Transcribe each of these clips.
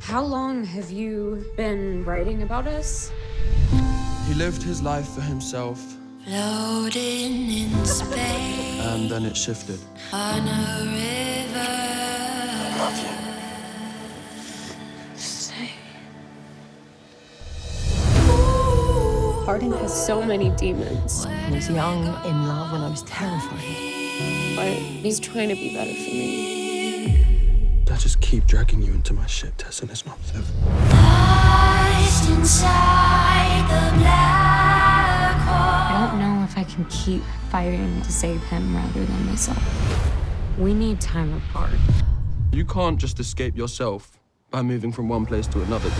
How long have you been writing about us? He lived his life for himself, Floating in space and then it shifted. on a river. I love you. Hardin has so many demons, I was young, in love, and I was terrified. but he's trying to be better for me. I just keep dragging you into my shit, Tess, and it's not fair. Lost inside the black hole. I don't know if I can keep fighting to save him rather than myself. We need time apart. You can't just escape yourself by moving from one place to another.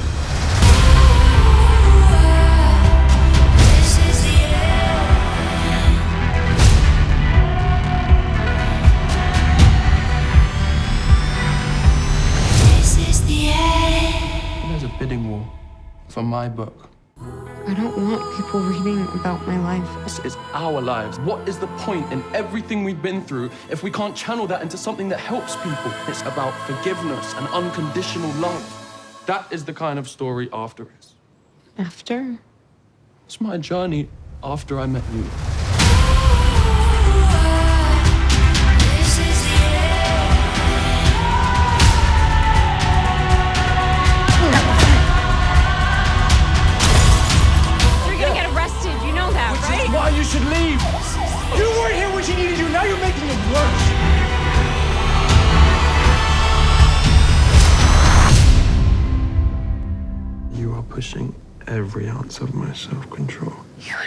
Bidding war for my book. I don't want people reading about my life. This is our lives. What is the point in everything we've been through if we can't channel that into something that helps people? It's about forgiveness and unconditional love. That is the kind of story After is. After? It's my journey after I met you. Should leave? You weren't here when she needed you. Now you're making it worse. You are pushing every ounce of my self-control. You have